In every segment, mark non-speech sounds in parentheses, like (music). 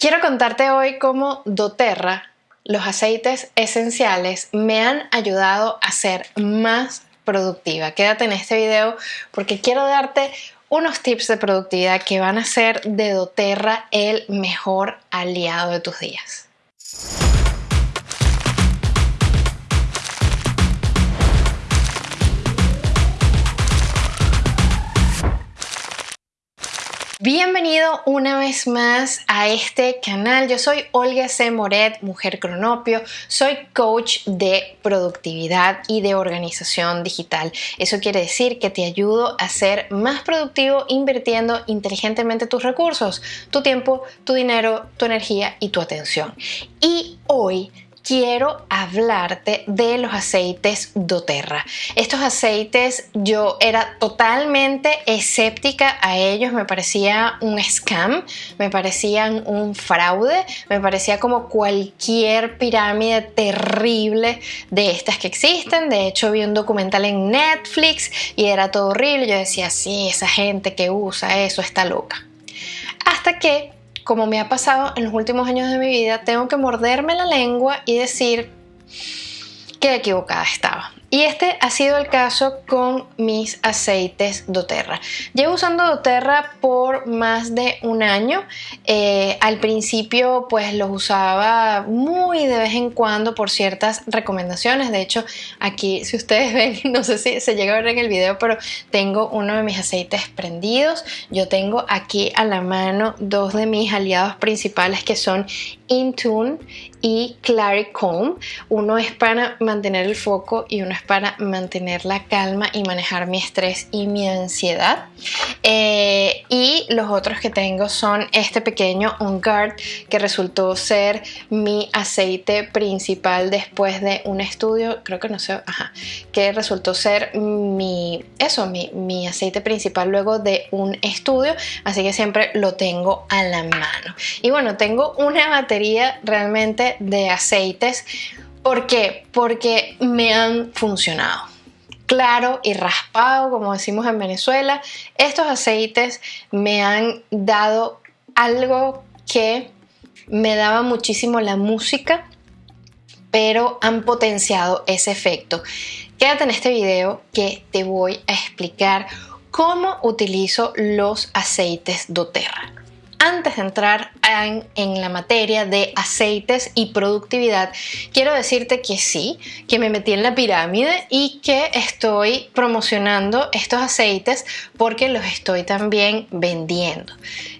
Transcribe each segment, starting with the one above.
Quiero contarte hoy cómo doTERRA, los aceites esenciales, me han ayudado a ser más productiva. Quédate en este video porque quiero darte unos tips de productividad que van a ser de doTERRA el mejor aliado de tus días. Bienvenido una vez más a este canal. Yo soy Olga C. Moret, mujer cronopio. Soy coach de productividad y de organización digital. Eso quiere decir que te ayudo a ser más productivo invirtiendo inteligentemente tus recursos, tu tiempo, tu dinero, tu energía y tu atención. Y hoy quiero hablarte de los aceites doTERRA. Estos aceites yo era totalmente escéptica a ellos, me parecía un scam, me parecían un fraude, me parecía como cualquier pirámide terrible de estas que existen. De hecho vi un documental en Netflix y era todo horrible. Yo decía, sí, esa gente que usa eso está loca. Hasta que como me ha pasado en los últimos años de mi vida, tengo que morderme la lengua y decir que equivocada estaba. Y este ha sido el caso con mis aceites doTERRA. Llevo usando doTERRA por más de un año. Eh, al principio pues los usaba muy de vez en cuando por ciertas recomendaciones. De hecho aquí si ustedes (laughs) ven, no sé si se llega a ver en el video, pero tengo uno de mis aceites prendidos. Yo tengo aquí a la mano dos de mis aliados principales que son Intune y Claricom. Uno es para mantener el foco y uno es para mantener la calma y manejar mi estrés y mi ansiedad. Eh, y los otros que tengo son este pequeño On Guard que resultó ser mi aceite principal después de un estudio, creo que no sé, ajá, que resultó ser mi, eso, mi, mi aceite principal luego de un estudio, así que siempre lo tengo a la mano. Y bueno, tengo una batería realmente de aceites. ¿Por qué? Porque me han funcionado. Claro y raspado, como decimos en Venezuela, estos aceites me han dado algo que me daba muchísimo la música, pero han potenciado ese efecto. Quédate en este video que te voy a explicar cómo utilizo los aceites doTERRA antes de entrar en, la materia de aceites y productividad, quiero decirte que sí, que me metí en la pirámide y que estoy promocionando estos aceites porque los estoy también vendiendo.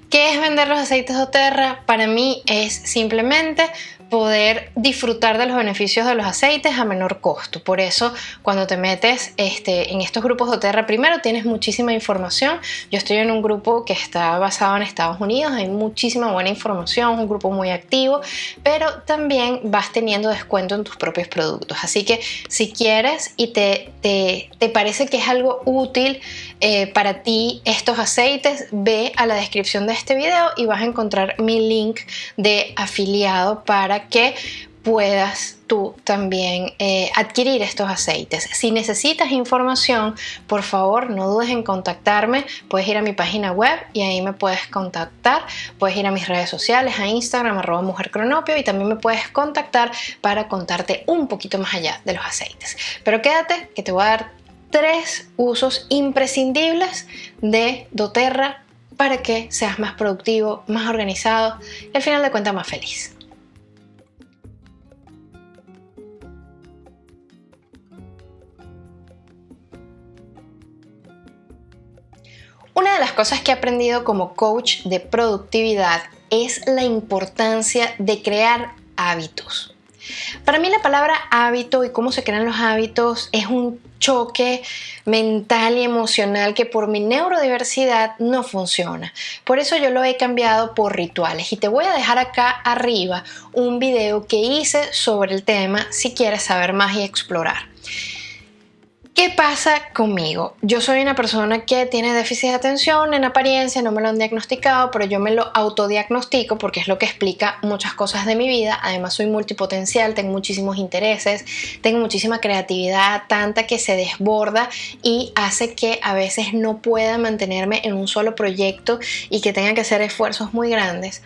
¿Qué es vender los aceites de Oterra? Para mí es simplemente poder disfrutar de los beneficios de los aceites a menor costo. Por eso, cuando te metes este, en estos grupos de Oterra, primero tienes muchísima información. Yo estoy en un grupo que está basado en Estados Unidos, hay muchísima buena información, un grupo muy activo, pero también vas teniendo descuento en tus propios productos. Así que si quieres y te, te, te parece que es algo útil eh, para ti estos aceites, ve a la descripción de este video y vas a encontrar mi link de afiliado para que puedas tú también eh, adquirir estos aceites. Si necesitas información, por favor no dudes en contactarme. Puedes ir a mi página web y ahí me puedes contactar. Puedes ir a mis redes sociales, a Instagram, arroba mujercronopio y también me puedes contactar para contarte un poquito más allá de los aceites. Pero quédate que te voy a dar tres usos imprescindibles de doTERRA para que seas más productivo, más organizado y al final de cuentas más feliz. Una de las cosas que he aprendido como coach de productividad es la importancia de crear hábitos. Para mí la palabra hábito y cómo se crean los hábitos es un choque mental y emocional que por mi neurodiversidad no funciona. Por eso yo lo he cambiado por rituales y te voy a dejar acá arriba un video que hice sobre el tema si quieres saber más y explorar. ¿Qué pasa conmigo? Yo soy una persona que tiene déficit de atención en apariencia, no me lo han diagnosticado, pero yo me lo autodiagnostico porque es lo que explica muchas cosas de mi vida. Además soy multipotencial, tengo muchísimos intereses, tengo muchísima creatividad, tanta que se desborda y hace que a veces no pueda mantenerme en un solo proyecto y que tenga que hacer esfuerzos muy grandes.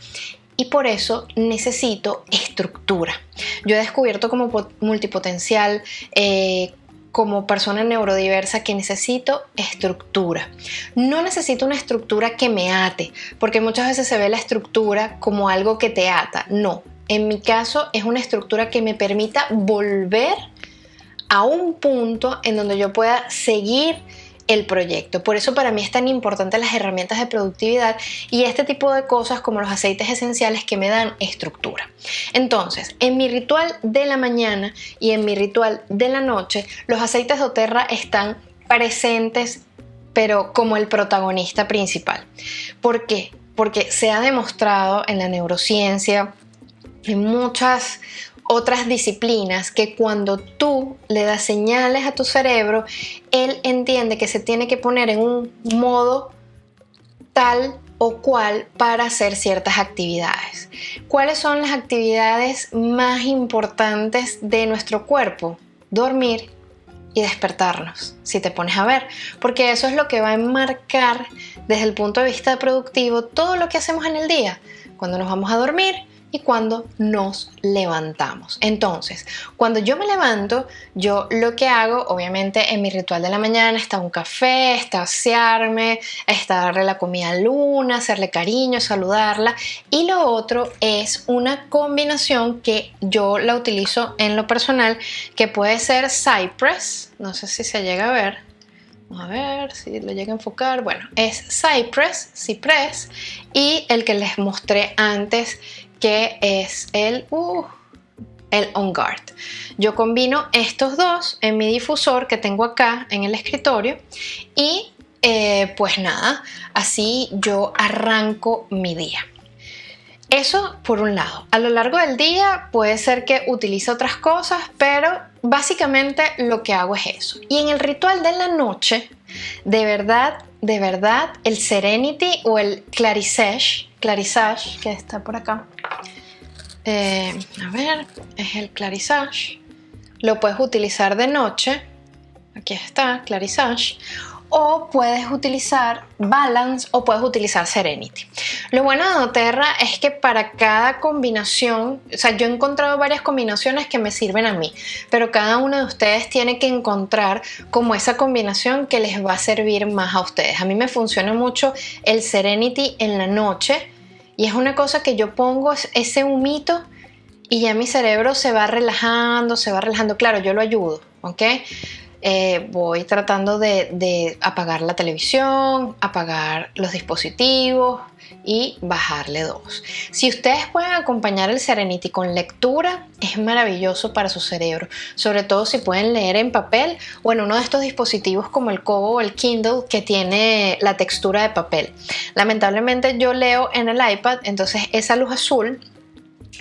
y por eso necesito estructura. Yo he descubierto como multipotencial, eh, como persona neurodiversa que necesito estructura. No necesito una estructura que me ate, porque muchas veces se ve la estructura como algo que te ata. No, en mi caso es una estructura que me permita volver a un punto en donde yo pueda seguir el proyecto. Por eso para mí es tan importante las herramientas de productividad y este tipo de cosas como los aceites esenciales que me dan estructura. Entonces, en mi ritual de la mañana y en mi ritual de la noche, los aceites de Oterra están presentes pero como el protagonista principal. ¿Por qué? Porque se ha demostrado en la neurociencia, en muchas otras disciplinas que cuando tú le das señales a tu cerebro, él entiende que se tiene que poner en un modo tal o cual para hacer ciertas actividades. ¿Cuáles son las actividades más importantes de nuestro cuerpo? Dormir y despertarnos, si te pones a ver, porque eso es lo que va a enmarcar desde el punto de vista productivo todo lo que hacemos en el día. Cuando nos vamos a dormir, y cuando nos levantamos. Entonces, cuando yo me levanto, yo lo que hago, obviamente en mi ritual de la mañana está un café, está asearme, está darle la comida a Luna, hacerle cariño, saludarla. Y lo otro es una combinación que yo la utilizo en lo personal, que puede ser Cypress, no sé si se llega a ver, a ver si lo llega a enfocar. Bueno, es Cypress, Cypress y el que les mostré antes que es el, uh, el On Guard. Yo combino estos dos en mi difusor que tengo acá en el escritorio y eh, pues nada, así yo arranco mi día. Eso por un lado. A lo largo del día puede ser que utilice otras cosas, pero básicamente lo que hago es eso. Y en el ritual de la noche, de verdad, de verdad, el Serenity o el Clarisage, Clarisage, que está por acá, eh, a ver, es el clarisage. Lo puedes utilizar de noche. Aquí está, clarisage. O puedes utilizar Balance o puedes utilizar Serenity. Lo bueno de Doterra es que para cada combinación, o sea, yo he encontrado varias combinaciones que me sirven a mí, pero cada uno de ustedes tiene que encontrar como esa combinación que les va a servir más a ustedes. A mí me funciona mucho el Serenity en la noche y es una cosa que yo pongo ese humito y ya mi cerebro se va relajando, se va relajando. Claro, yo lo ayudo, ¿ok? Eh, voy tratando de, apagar la televisión, apagar los dispositivos y bajarle dos. Si ustedes pueden acompañar el Serenity con lectura, es maravilloso para su cerebro, sobre todo si pueden leer en papel o en uno de estos dispositivos como el Kobo o el Kindle que tiene la textura de papel. Lamentablemente yo leo en el iPad, entonces esa luz azul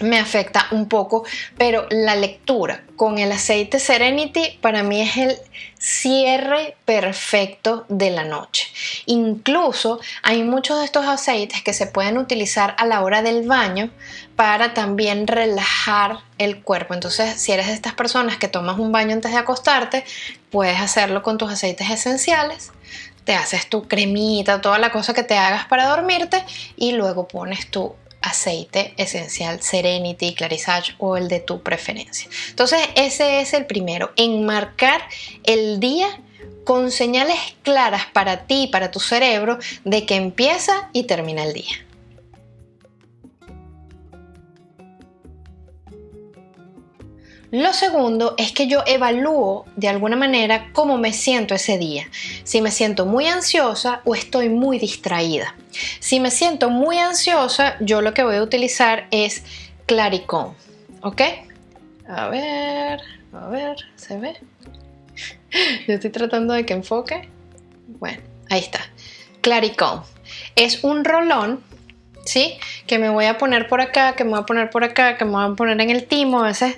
me afecta un poco, pero la lectura con el aceite Serenity para mí es el cierre perfecto de la noche. Incluso hay muchos de estos aceites que se pueden utilizar a la hora del baño para también relajar el cuerpo. Entonces, si eres de estas personas que tomas un baño antes de acostarte, puedes hacerlo con tus aceites esenciales te haces tu cremita, toda la cosa que te hagas para dormirte y luego pones tu aceite esencial Serenity, Clarisage o el de tu preferencia. Entonces ese es el primero, enmarcar el día con señales claras para ti para tu cerebro de que empieza y termina el día. Lo segundo es que yo evalúo de alguna manera cómo me siento ese día. Si me siento muy ansiosa o estoy muy distraída. Si me siento muy ansiosa, yo lo que voy a utilizar es Claricón. ¿Ok? A ver, a ver, ¿se ve? (laughs) Yo estoy tratando de que enfoque. Bueno, ahí está. Claricón. Es un rolón ¿sí? Que me voy a poner por acá, que me voy a poner por acá, que me voy a poner en el timo. A veces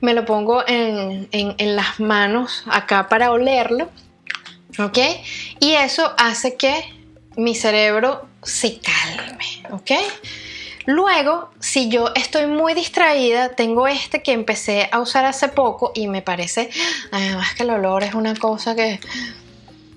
me lo pongo en, las manos acá para olerlo, ¿ok? Y eso hace que mi cerebro se calme, ¿ok? Luego, si yo estoy muy distraída, tengo este que empecé a usar hace poco y me parece, además que el olor es una cosa que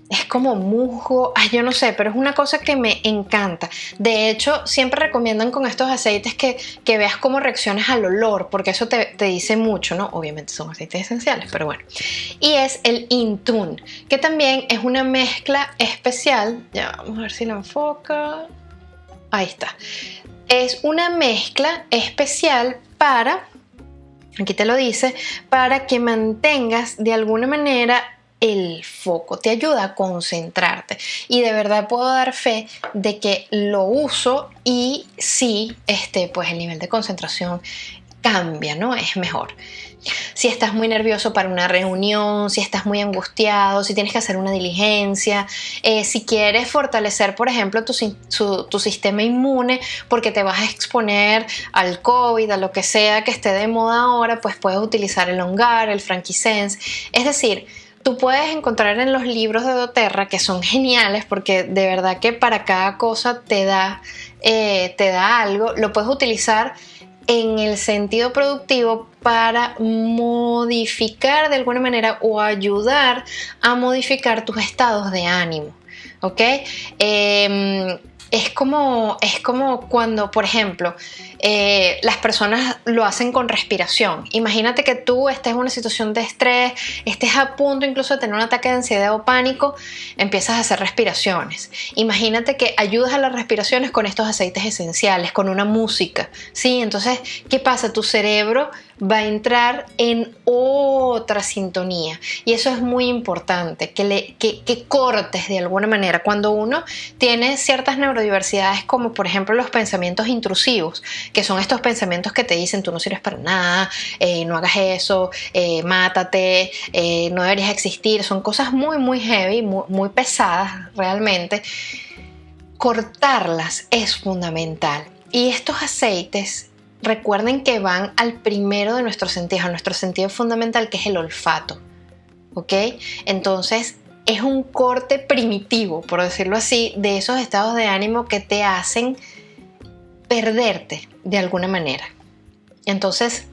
es como musgo, ay, yo no sé, pero es una cosa que me encanta. De hecho, siempre recomiendan con estos aceites que, veas cómo reacciones al olor, porque eso te, dice mucho, ¿no? Obviamente son aceites esenciales, pero bueno. Y es el Intune, que también es una mezcla especial. Ya, vamos a ver si lo enfoca. Ahí está. Es una mezcla especial para, aquí te lo dice, para que mantengas de alguna manera el foco, te ayuda a concentrarte. Y de verdad puedo dar fe de que lo uso y sí, este, pues el nivel de concentración cambia, ¿no? Es mejor. Si estás muy nervioso para una reunión, si estás muy angustiado, si tienes que hacer una diligencia, eh, si quieres fortalecer, por ejemplo, tu, sistema inmune porque te vas a exponer al COVID, a lo que sea que esté de moda ahora, pues puedes utilizar el Ongar, el Frankincense. Es decir, tú puedes encontrar en los libros de doTERRA que son geniales porque de verdad que para cada cosa te da, eh, te da algo, lo puedes utilizar en el sentido productivo para modificar de alguna manera o ayudar a modificar tus estados de ánimo. ¿Ok? Em, es como, es como cuando, por ejemplo, eh, las personas lo hacen con respiración. Imagínate que tú estés en una situación de estrés, estés a punto incluso de tener un ataque de ansiedad o pánico, empiezas a hacer respiraciones. Imagínate que ayudas a las respiraciones con estos aceites esenciales, con una música. ¿sí? Entonces, ¿qué pasa? Tu cerebro va a entrar en otra sintonía. Y eso es muy importante, que, le, que, cortes de alguna manera. Cuando uno tiene ciertas neurodiversidades, como por ejemplo los pensamientos intrusivos, que son estos pensamientos que te dicen tú no sirves para nada, eh, no hagas eso, eh, mátate, eh, no deberías existir, son cosas muy, muy heavy, muy pesadas realmente. Cortarlas es fundamental. Y estos aceites recuerden que van al primero de nuestros sentidos, a nuestro sentido fundamental que es el olfato. ¿Ok? Entonces es un corte primitivo, por decirlo así, de esos estados de ánimo que te hacen perderte de alguna manera. Entonces,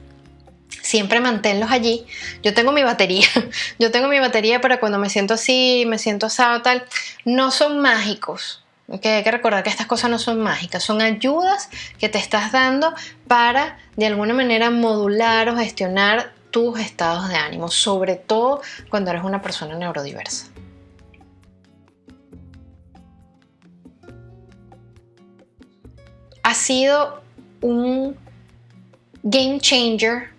siempre manténlos allí. Yo tengo mi batería, (laughs) yo tengo mi batería para cuando me siento así, me siento asado, tal. No son mágicos, hay que recordar que estas cosas no son mágicas, son ayudas que te estás dando para de alguna manera modular o gestionar tus estados de ánimo, sobre todo cuando eres una persona neurodiversa. Ha sido un game changer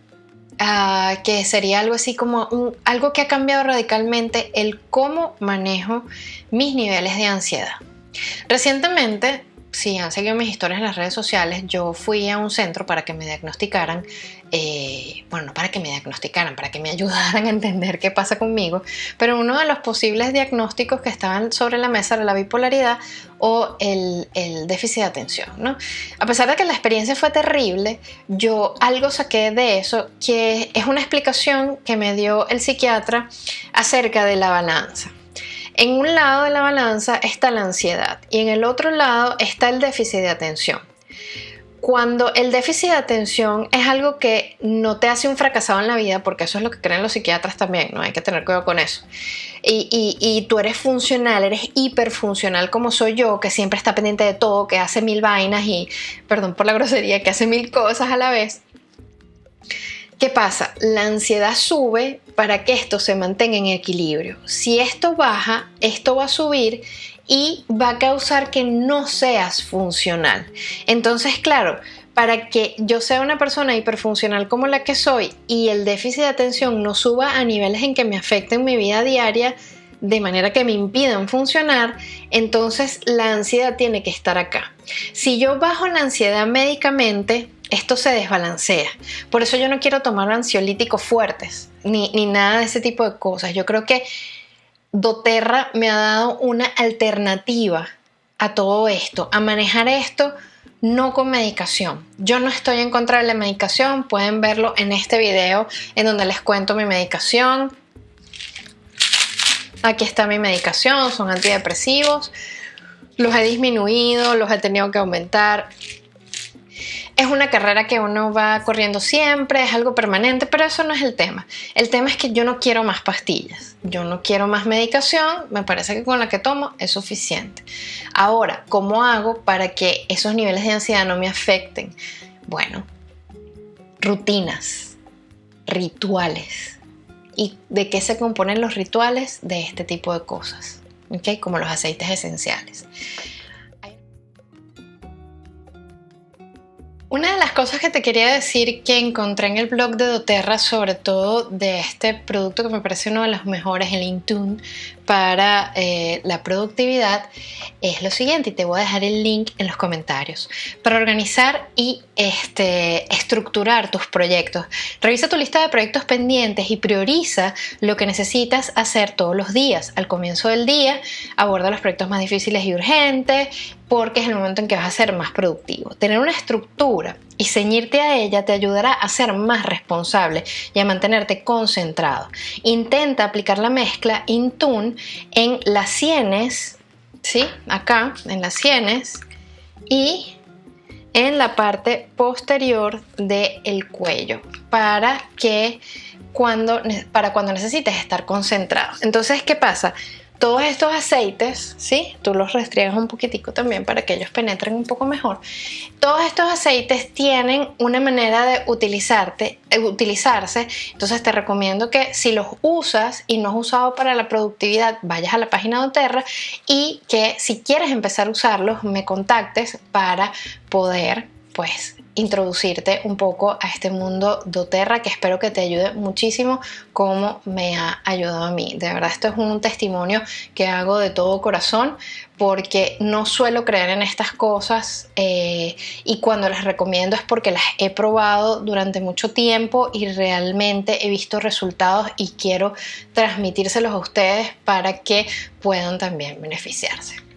ah, que sería algo así como algo que ha cambiado radicalmente el cómo manejo mis niveles de ansiedad. Recientemente, si han seguido mis historias en las redes sociales, yo fui a un centro para que me diagnosticaran, eh, bueno, no para que me diagnosticaran, para que me (laughs) ayudaran a entender qué pasa conmigo, pero uno de los posibles diagnósticos que estaban sobre la mesa era la bipolaridad o el, déficit de atención. A pesar de que la experiencia fue terrible, yo algo saqué de eso, que es una explicación que me dio el psiquiatra acerca de la balanza. En un lado de la balanza está la ansiedad y en el otro lado está el déficit de atención. Cuando el déficit de atención es algo que no te hace un fracasado en la vida, porque eso es lo que creen los psiquiatras también, ¿no? Hay que tener cuidado con eso. Y, tú eres funcional, eres hiperfuncional como soy yo, que siempre está pendiente de todo, que hace mil vainas y, perdón por la grosería, que hace mil cosas a la vez. ¿Qué pasa? La ansiedad sube para que esto se mantenga en equilibrio. Si esto baja, esto va a subir y va a causar que no seas funcional. Entonces, claro, para que yo sea una persona hiperfuncional como la que soy y el déficit de atención no suba a niveles en que me afecten mi vida diaria, de manera que me impidan funcionar, entonces la ansiedad tiene que estar acá. Si yo bajo la ansiedad médicamente, esto se desbalancea. Por eso yo no quiero tomar ansiolíticos fuertes, ni, nada de ese tipo de cosas. Yo creo que doTERRA me ha dado una alternativa a todo esto, a manejar esto no con medicación. Yo no estoy en contra de la medicación, pueden verlo en este video en donde les cuento mi medicación. Aquí está mi medicación, son antidepresivos. Los he disminuido, los he tenido que aumentar. Es una carrera que uno va corriendo siempre, es algo permanente, pero eso no es el tema. El tema es que yo no quiero más pastillas, yo no quiero más medicación, me parece que con la que tomo es suficiente. Ahora, ¿cómo hago para que esos niveles de ansiedad no me afecten? Bueno, rutinas, rituales. ¿Y de qué se componen los rituales? De este tipo de cosas. Como los aceites esenciales. Una de las cosas que te quería decir que encontré en el blog de doTERRA, sobre todo de este producto que me parece uno de los mejores, el Intune, para eh, la productividad, es lo siguiente, y te voy a dejar el link en los comentarios. Para organizar y este, estructurar tus proyectos, revisa tu lista de proyectos pendientes y prioriza lo que necesitas hacer todos los días. Al comienzo del día, aborda los proyectos más difíciles y urgentes, porque es el momento en que vas a ser más productivo. Tener una estructura y ceñirte a ella te ayudará a ser más responsable y a mantenerte concentrado. Intenta aplicar la mezcla Intune en las sienes, ¿sí? Acá, en las sienes y en la parte posterior del cuello para que cuando, para cuando necesites estar concentrado. Entonces, ¿qué pasa? Todos estos aceites, ¿sí? Tú los restriegas un poquitico también para que ellos penetren un poco mejor. Todos estos aceites tienen una manera de eh, utilizarse, entonces te recomiendo que si los usas y no has usado para la productividad, vayas a la página de Oterra y que si quieres empezar a usarlos, me contactes para poder pues introducirte un poco a este mundo doTERRA que espero que te ayude muchísimo como me ha ayudado a mí. De verdad, esto es un testimonio que hago de todo corazón porque no suelo creer en estas cosas eh, y cuando las recomiendo es porque las he probado durante mucho tiempo y realmente he visto resultados y quiero transmitírselos a ustedes para que puedan también beneficiarse.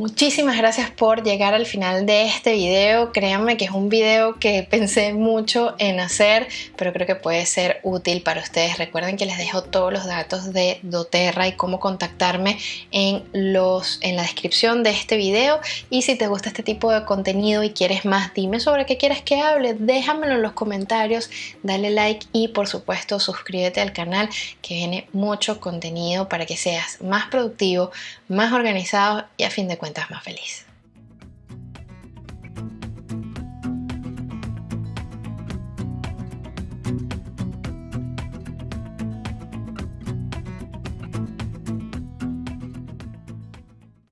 Muchísimas gracias por llegar al final de este video. Créanme que es un video que pensé mucho en hacer, pero creo que puede ser útil para ustedes. Recuerden que les dejo todos los datos de doTERRA y cómo contactarme en, los, en la descripción de este video. Y si te gusta este tipo de contenido y quieres más, dime sobre qué quieres que hable, déjamelo en los comentarios, dale like y por supuesto suscríbete al canal que viene mucho contenido para que seas más productivo, más organizado y a fin de cuentas más feliz.